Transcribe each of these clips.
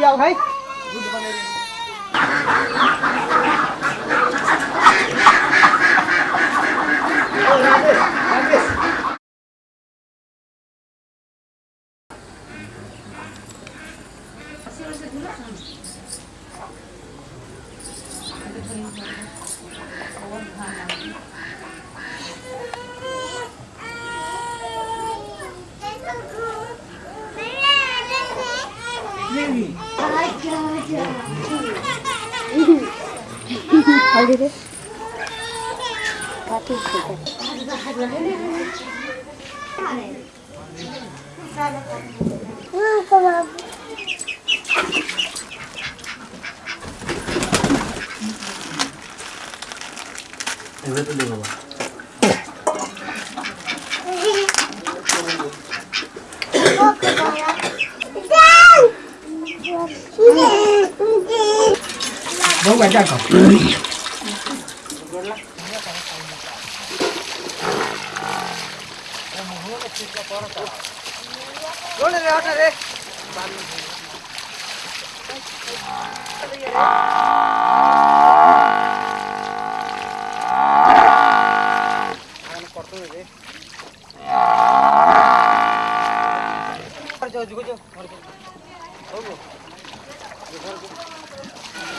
Dầu thấy Hadi de. Fatih buat aku. Boleh deh. jauh-jauh.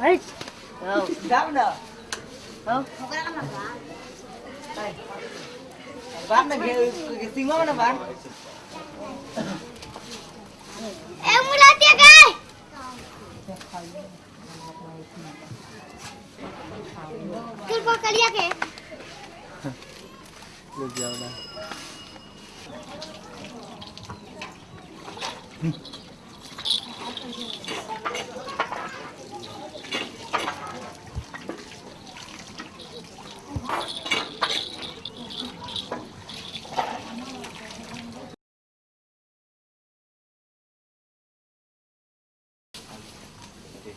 Đấy. Không. Dám đâu. Không. Không có bán. Đây. Cái cái gì mà nó bán. Em muốn là tiệc ai? Cứ vào cái liếc kìa. Được giờ đây.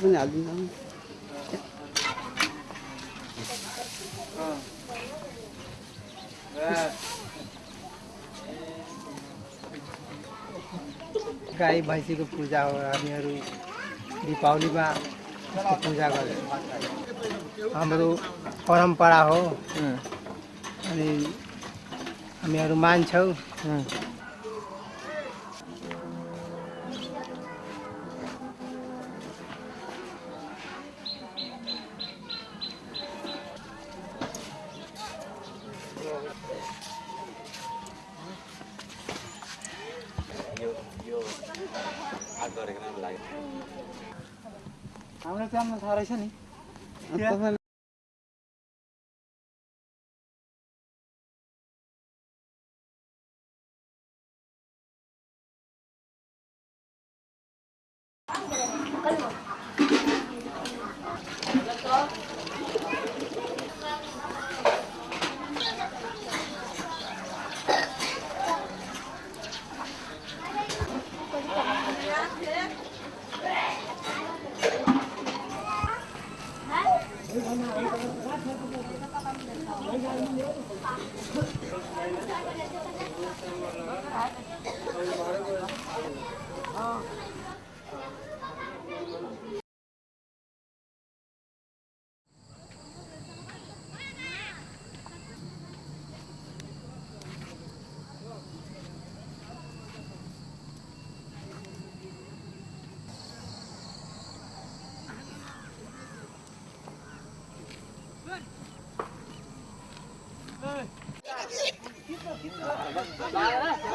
पनि हालिदिन्छ गाई भैँसीको पूजा हो हामीहरू दीपावलीमा पूजा गर्छ हाम्रो परम्परा हो। अनि हामीहरू मान्छौँ। পয়সা নেই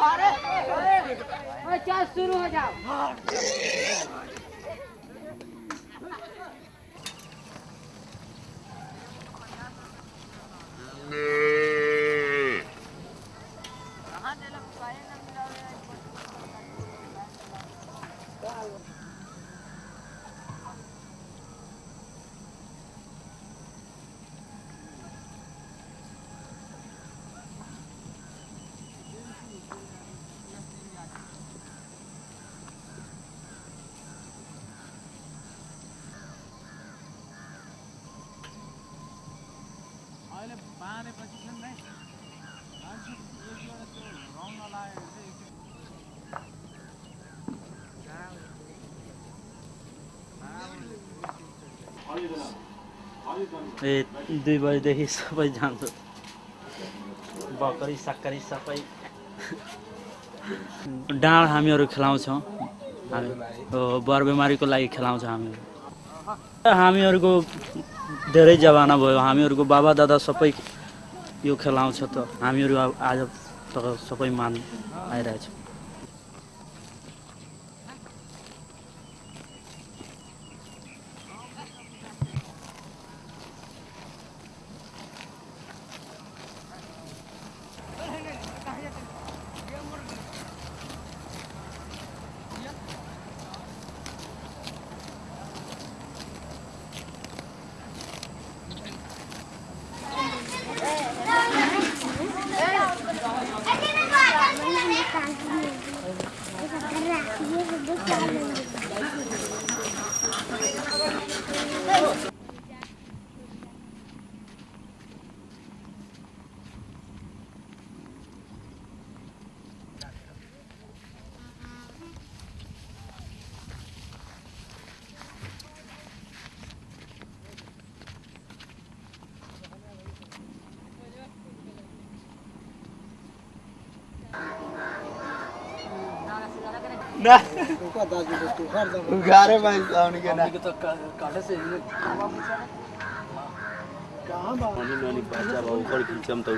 अरे शुरू हो जाओ। ए दुई बजीदेखि सबै जान्छ। बकरी सक्करी सबै। डाँड हामीहरू खेलाउँछौँ। हामी बर बिमारीको लागि खेलाउँछौँ हामी हामीहरूको धेरै जमाना भयो। हामीहरूको बाबा दादा सबै यो खेलाउँछ त। हामीहरू आज त सबै मान आइरहेछौँ।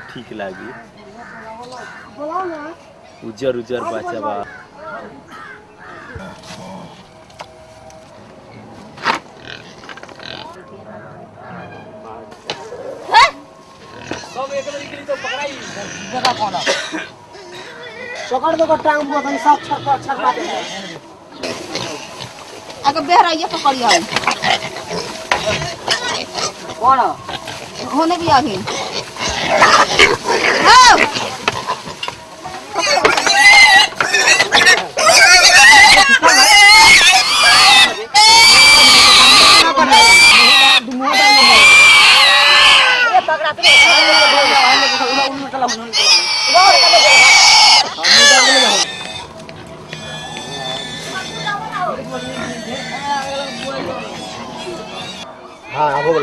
ठीक लगे उज्जर उज्जर बचा बा सब एक बार के लिए तो पकड़ाई जगह कौन है। पकड़ दो टांग बहुत ही साफ़ छर पर छर पाते हैं अगर बेहरा ये तो पकड़ यार कौन? है घोने भी आ ही। हो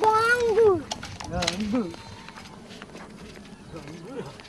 Ganggu. Ganggu. Ganggu.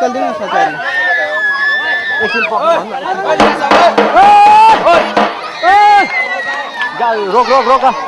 निकल देना एकछिन रोक रोक रोक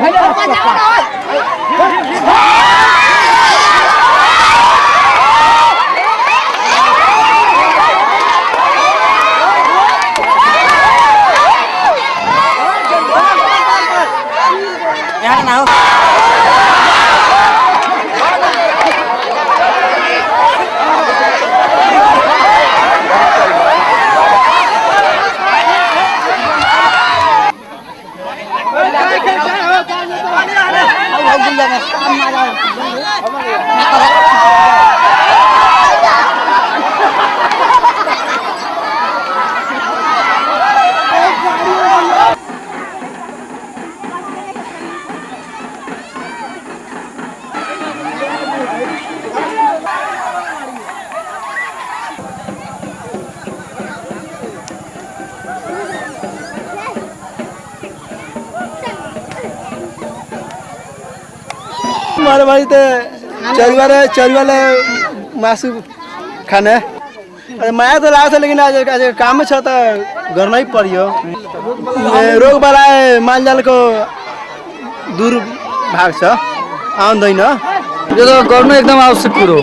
Thấy đâu? मारे बारीতে चरिवाले चरिवाले मासु खाने माया त लाग्छ लेकिन आज आज काम छ त गर्नै पर्यो ए, रोग बलाए मालजालको दुर्भाग छ आउँदैन यो त गर्नु एकदम आवश्यक कुरो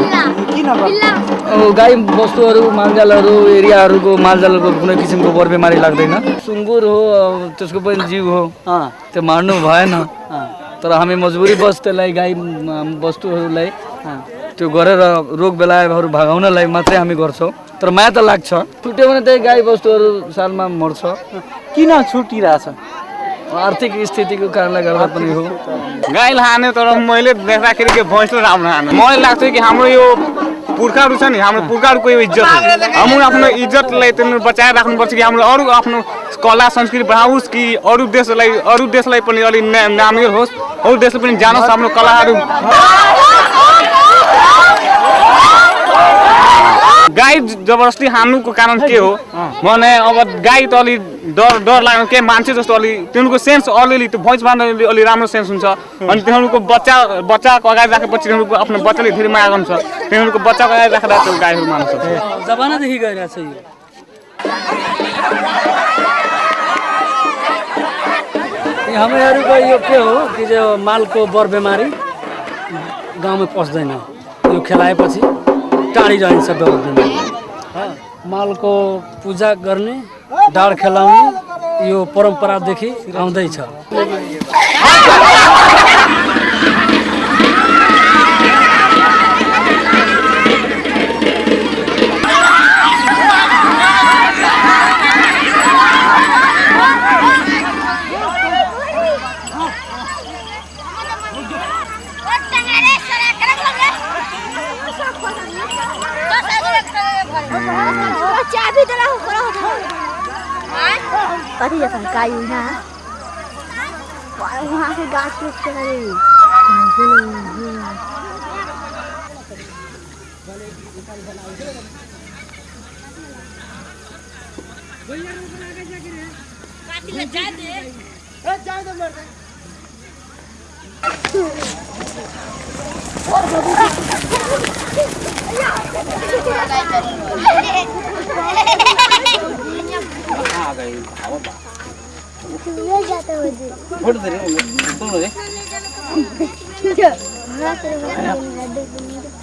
हो गाई बस्तुहरू मालजालहरू एरियाहरूको मालजालको कुनै किसिमको बर बिमारी लाग्दैन सुँगुर हो त्यसको पनि जीव हो त्यो मार्नु भएन तर हामी मजबुरी बस त्यसलाई गाई वस्तुहरूलाई त्यो गरेर रोग बेलाहरू भगाउनलाई मात्रै हामी गर्छौँ। तर माया त लाग्छ। छुट्यो भने त्यही गाई वस्तुहरू सालमा मर्छ। किन छुटिरहेछ? आर्थिक स्थितिको कारणले गर्दा पनि हो। गाईलाई हाने तर मैले देख्दाखेरि के भैँसले राम्रो हाने मलाई लाग्छ कि हाम्रो यो पुर्खाहरू छ नि हाम्रो पुर्खाहरूको यो इज्जत हाम्रो आफ्नो इज्जतलाई त्यसले बचाएर राख्नुपर्छ कि हाम्रो अरू आफ्नो कला संस्कृति बढाओस् कि अरू देशलाई अरू देशलाई पनि अलिक ना- नामिर होस्। अरू देशले पनि जानोस् हाम्रो कलाहरू गाई जबरजस्ती हान्नुको कारण के हो? भने अब गाई त अलि डर डर लाग्नु के मान्छे जस्तो अलि तिनीहरूको सेन्स अलिअलि त्यो भोइस बाँध्दा अलि राम्रो सेन्स हुन्छ। अनि तिनीहरूको बच्चा बच्चाको अगाडि राखेपछि तिनीहरूको आफ्नो बच्चाले धेरै माया गर्छ। तिनीहरूको बच्चाको अगाडि राखेर त्यो गाईहरू मान्छ जमानादेखि गइरहेछ यो। ये हामीहरूको यो के हो? कि जो मालको बर बिमारी गाउँमा पस्दैन। यो खेलाएपछि। टाढी रहन्छ बर बिमारी अँ, मालको पूजा गर्ने डाँड खेलाउने यो परम्परादेखि आउँदैछ। में जा दे ए जा दे मर जा आ गई आओ बा ले जाता हूँ। जी छोड़ दे सुन ले जा रात में